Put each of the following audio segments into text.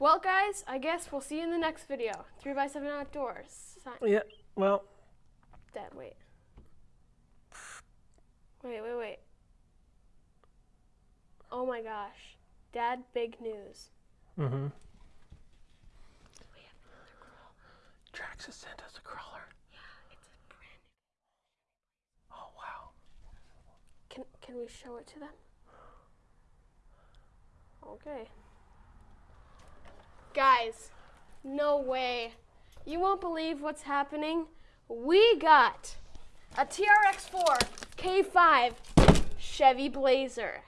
Well, guys, I guess we'll see you in the next video. 3x7 Outdoors. Si- Yeah, well, Dad, wait. Wait, wait, wait. Oh my gosh. Dad, big news. mm-hmm. Traxxas sent us a crawler. It's a brand Oh, wow. Can, can we show it to them? Okay. Guys, no way. You won't believe what's happening. We got a TRX4 K5 Chevy Blazer.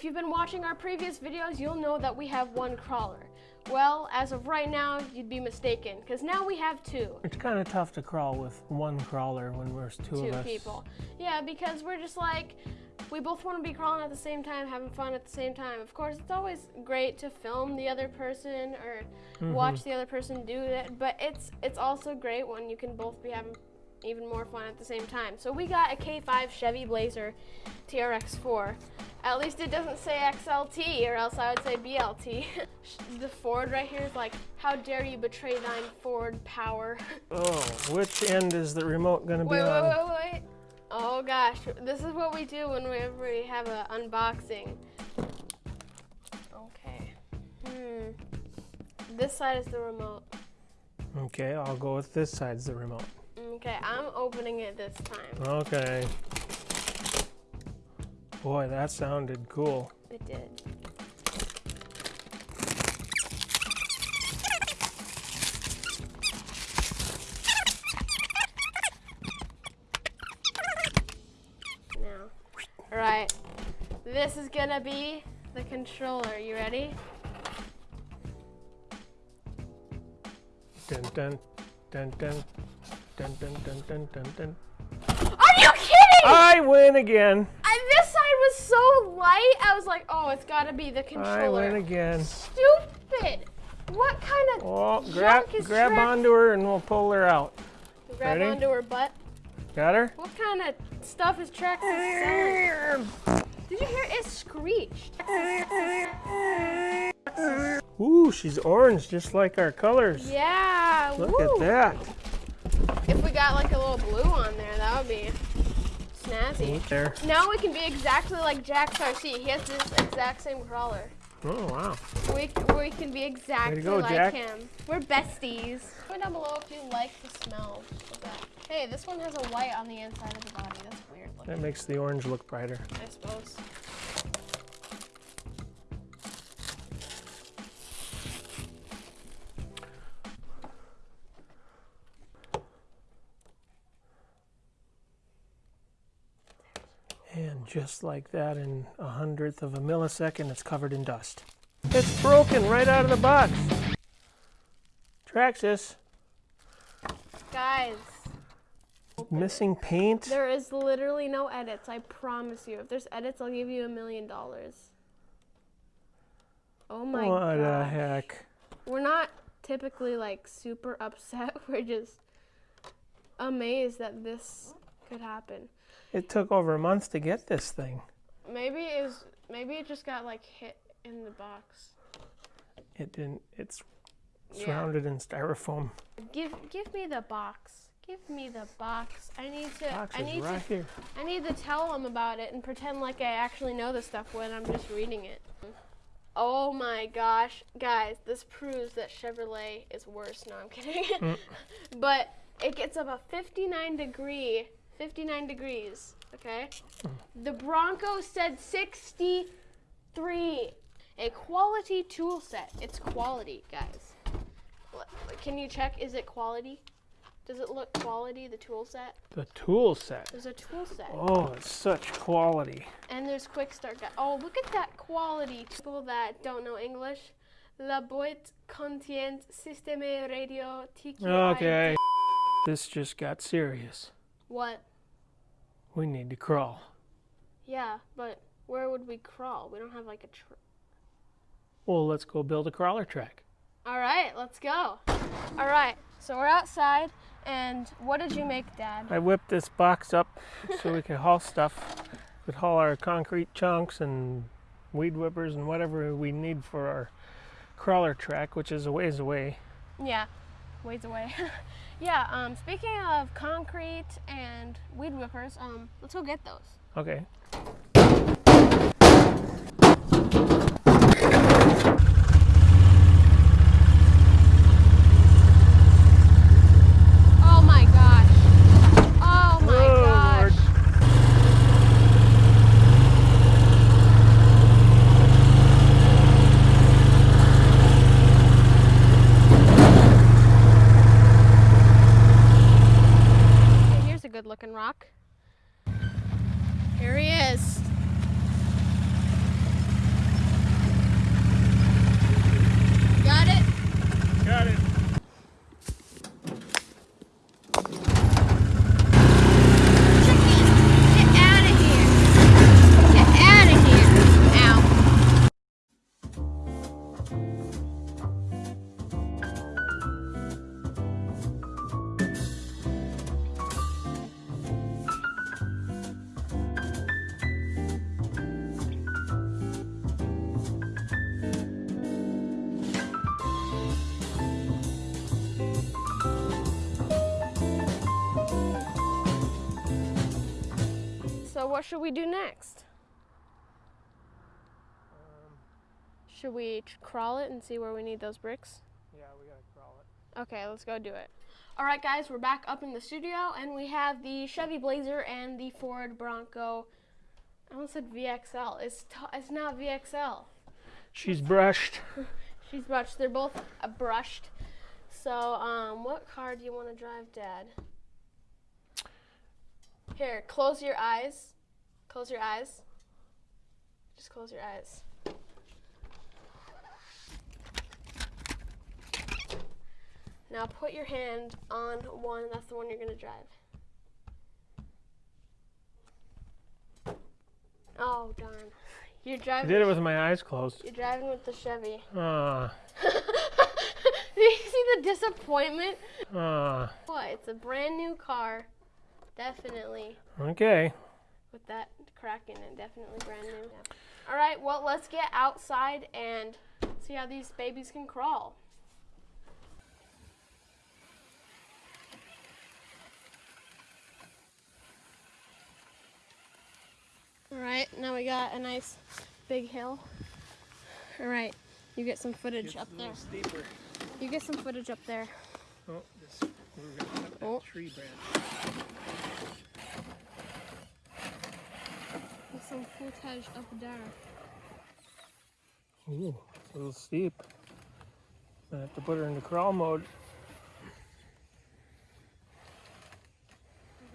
If you've been watching our previous videos, you'll know that we have one crawler. Well, as of right now, you'd be mistaken, because now we have two. It's kind of tough to crawl with one crawler when there's two, two of us. Two people. Yeah, because we're just like, we both want to be crawling at the same time, having fun at the same time. Of course, it's always great to film the other person or Mm-hmm. watch the other person do it, but it's it's also great when you can both be having even more fun at the same time. So we got a K5 Chevy Blazer TRX4. At least it doesn't say XLT, or else I would say BLT. the Ford right here is like, how dare you betray thine Ford power. Oh, which end is the remote going to be Wait, wait, on? wait, wait. Oh gosh, this is what we do whenever we have an unboxing. Okay. Hmm. This side is the remote. Okay, I'll go with this side's the remote. Okay, I'm opening it this time. Okay. Boy, that sounded cool. It did. Now, all right. This is gonna be the controller. You ready? Dun dun dun dun dun dun dun dun dun I win again. And this side was so light. I was like, oh, it's gotta be the controller. I win again. Stupid. What kind of Oh, grab grab onto her and we'll pull her out. grab ready? onto her butt? Got her? What kind of stuff is Traxxas selling? Did you hear it screeched? Ooh, she's orange just like our colors. Yeah. Look woo. at that. If we got like a little blue on there, that would be snazzy. There. Now we can be exactly like Jack Sarcy. He has this exact same crawler. Oh, wow. We, we can be exactly go, like Jack. him. We're besties. Comment down below if you like the smell of that. Hey, this one has a white on the inside of the body. That's weird looking, That makes the orange look brighter. I suppose. And just like that, in a hundredth of a millisecond, it's covered in dust. It's broken right out of the box. Traxxas, Guys, missing paint. there is literally no edits. I promise you. If there's edits, I'll give you a million dollars. Oh my what god. the heck? We're not typically like super upset. We're just amazed that this could happen. It took over a month to get this thing. Maybe it was maybe it just got like hit in the box. It didn't. It's Yeah. surrounded in styrofoam. Give give me the box. Give me the box. I need to Box I need right to here. I need to tell them about it and pretend like I actually know the stuff when I'm just reading it. Oh my gosh, guys, this proves that Chevrolet is worse. No, I'm kidding. Mm. but it gets up a 59 degree, 59 degrees, okay? The Bronco said 63. A quality tool set. It's quality, guys. Can you check? Is it quality? Does it look quality, the tool set? The tool set. There's a tool set. Oh, it's such quality. And there's quick start guide. Oh, look at that quality. People that don't know English, La boîte contient système radio TQI. Okay. This just got serious. What? We need to crawl. Yeah, but where would we crawl? We don't have like a. Tr- Well, let's go build a crawler track. All right, let's go. All right, so we're outside, and what did you make, Dad? I whipped this box up so we could haul stuff. We could haul our concrete chunks and weed whippers and whatever we need for our crawler track, which is a ways away. Yeah, ways away. yeah. Um, speaking of concrete and weed whippers, um, let's go get those. Okay. What should we do next? Should we crawl it and see where we need those bricks? Yeah, we gotta crawl it. Okay, let's go do it. All right, guys, we're back up in the studio, and we have the Chevy Blazer and the Ford Bronco. I almost said VXL. It's t- it's not VXL. She's brushed. She's brushed. They're both uh, brushed. So, um, what car do you want to drive, Dad? Here, close your eyes. Close your eyes. Just close your eyes. Now put your hand on one. That's the one you're gonna drive. Oh darn! You're driving. I did it with my eyes closed. You're driving with the Chevy. Ah, Do you see the disappointment? ah. What? It's a brand new car. Definitely. Okay. With that crack in it, definitely brand new. All right, well, let's get outside and see how these babies can crawl. All right, now we got a nice big hill. All right, you get some footage up there. steeper. You get some footage up there. Oh, this, we're gonna cut that Oh. tree branch. Get some footage up there. Ooh, it's a little steep. I have to put her into crawl mode.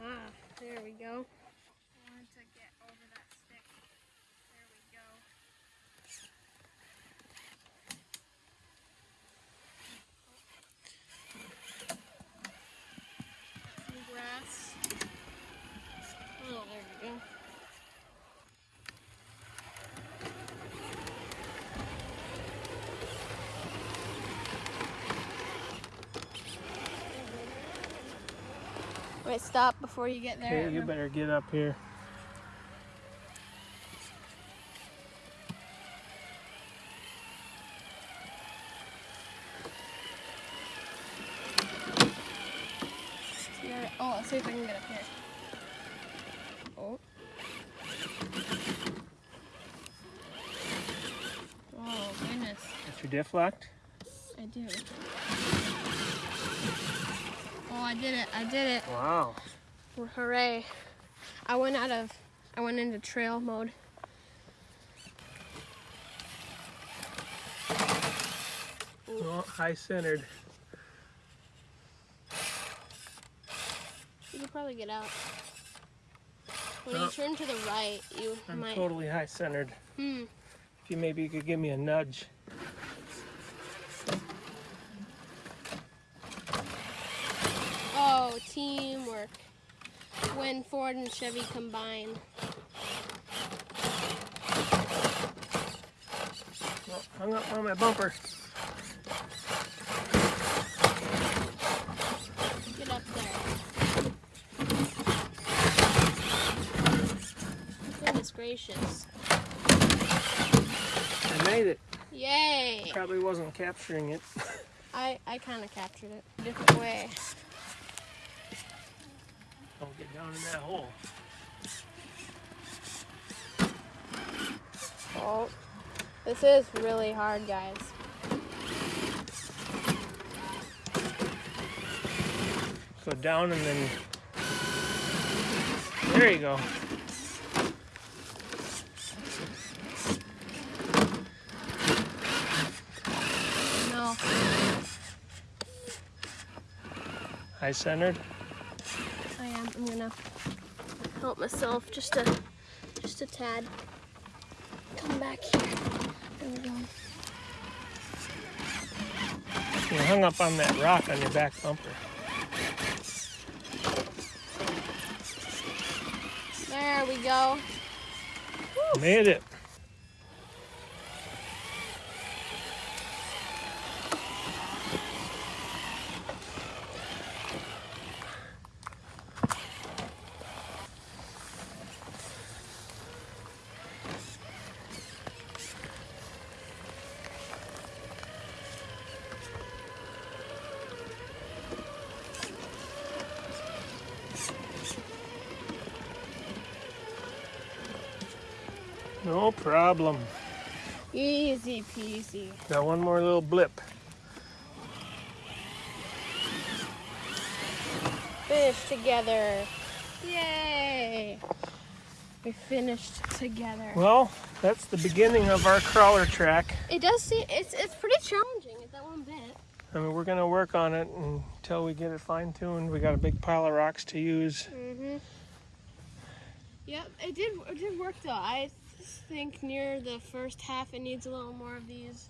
Ah, there we go. Want to get over that stick. There we go. Some grass. Oh, there we go. Wait, stop before you get there. Okay, you better get up here. Oh, let's see if I can get up here. Oh. Oh, goodness. Got your diff locked? I do. I did it. I did it. Wow. Hooray. I went out of, I went into trail mode. Oh, high centered. You could probably get out. When you turn to the right, you I'm might. totally high centered. Hmm. If you maybe you could give me a nudge. Oh, when Ford and Chevy combine. Oh, hung up on my bumper. Get up there. Goodness gracious. I made it. Yay! Probably wasn't capturing it. I, I kind of captured it a different way. Don't get down in that hole. Oh, this is really hard, guys. Go down and then. There you go. No. High centered. I am. Gonna help myself just a just a tad. Come back here. There we go. You're hung up on that rock on your back bumper. There we go. Made it. No problem. Easy peasy. Got one more little blip. Finished together. Yay! We finished together. Well, that's the beginning of our crawler track. It does seem it's it's pretty challenging at that one bit. I mean, we're gonna work on it until we get it fine tuned. We got a big pile of rocks to use. Mhm. Yep, it did it did work though. I think near the first half it needs a little more of these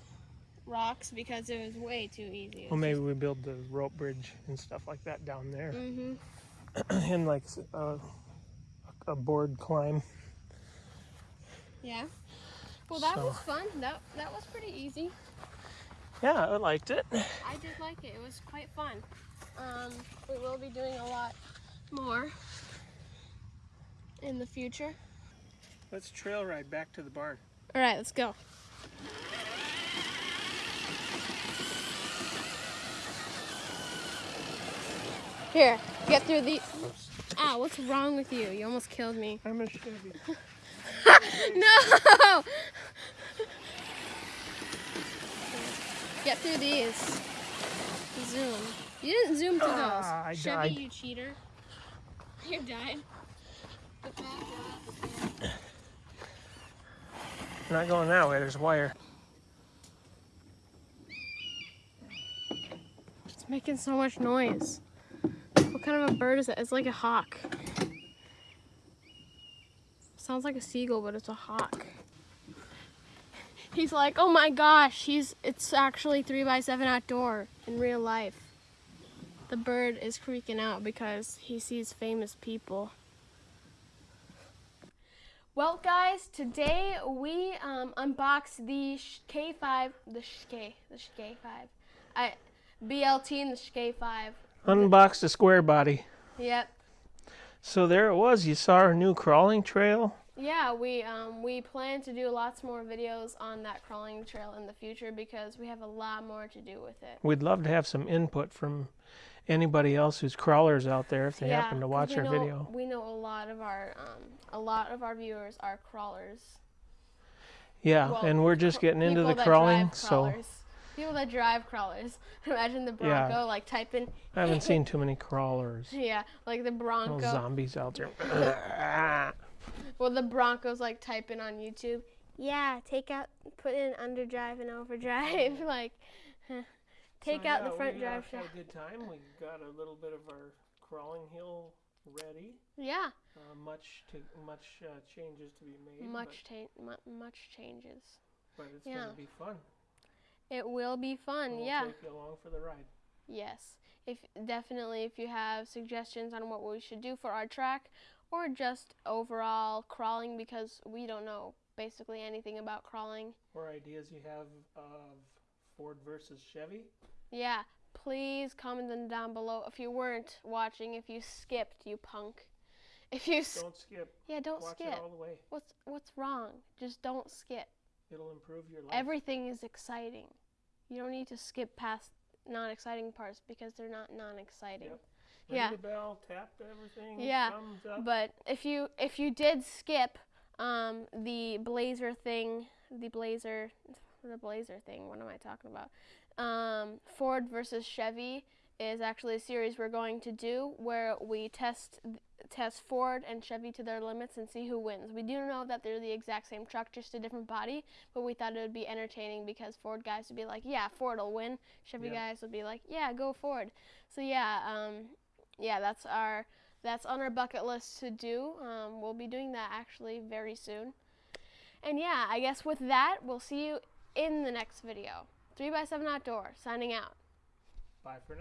rocks because it was way too easy. Well, maybe we build the rope bridge and stuff like that down there, Mhm. and like a, a board climb. Yeah. Well, that So- was fun. That that was pretty easy. Yeah, I liked it. I did like it. It was quite fun. Um, we will be doing a lot more in the future. Let's trail ride back to the barn. All right, let's go. Here, get through the. Ow, what's wrong with you? You almost killed me. I'm a Chevy. no! Get through these. Zoom. You didn't zoom to those. Ah, I Chevy, died. you cheater. You died. Get back, get back. Not going that way. There's wire. It's making so much noise. What kind of a bird is that? It's like a hawk. Sounds like a seagull, but it's a hawk. He's like, oh my gosh, he's it's actually three by seven outdoor in real life. The bird is freaking out because he sees famous people. Well, guys, today we um, unboxed the K5, the K, the K5, I BLT and the K5. Unboxed the square body. Yep. So there it was. You saw our new crawling trail. Yeah, we um, we plan to do lots more videos on that crawling trail in the future because we have a lot more to do with it. We'd love to have some input from anybody else who's crawlers out there if they yeah, happen to watch our know, video. We know a lot of our um, a lot of our viewers are crawlers. Yeah, well, and we're just getting into the crawling, so crawlers. People that drive crawlers. Imagine the Yeah. Bronco like typing. I haven't seen too many crawlers. Yeah, like the Bronco. Little zombies out there. Well, the Broncos like typing on YouTube. Yeah, take out, put in underdrive and overdrive. like, huh. Take So, out yeah, the front we, drive uh, had a good time. We got a little bit of our crawling hill ready. Yeah, Uh, much to much uh, changes to be made. much ta- mu- much changes. but, it's yeah. gonna be fun. It will be fun. we'll yeah. take you along for the ride. Yes. If definitely if you have suggestions on what we should do for our track or just overall crawling because we don't know basically anything about crawling. Or ideas you have of Ford versus Chevy. Yeah, please comment them down below. If you weren't watching, if you skipped, you punk. If you Don't skip. yeah, don't Watch skip. it all the way. What's what's wrong? Just don't skip. It'll improve your life. Everything is exciting. You don't need to skip past non-exciting parts because they're not non-exciting. Yep. Ring yeah. the bell, tap everything. Yeah, Thumbs up. But if you if you did skip um, the blazer thing, the blazer, the blazer thing. What am I talking about? Um, Ford versus Chevy is actually a series we're going to do where we test test Ford and Chevy to their limits and see who wins. We do know that they're the exact same truck, just a different body, but we thought it would be entertaining because Ford guys would be like, "Yeah, Ford will win." Chevy Yeah. guys would be like, "Yeah, go Ford." So yeah, um, yeah, that's our that's on our bucket list to do. Um, we'll be doing that actually very soon. And yeah, I guess with that, we'll see you in the next video. 3 by 7 Outdoor, signing out. Bye for now.